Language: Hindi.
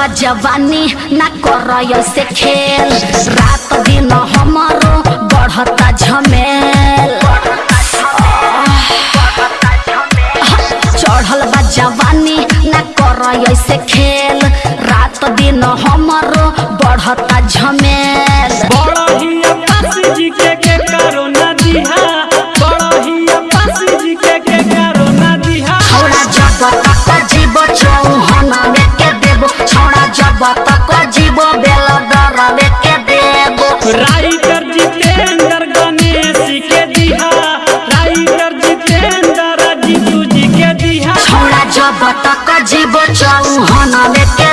बाबा जवानी ना कर से खेल। रात दिन हमारो बढ़ता झमेल। चढ़ल बा जवानी ना कर से खेल। रात दिन हमारो बतक जीव चौहन लेके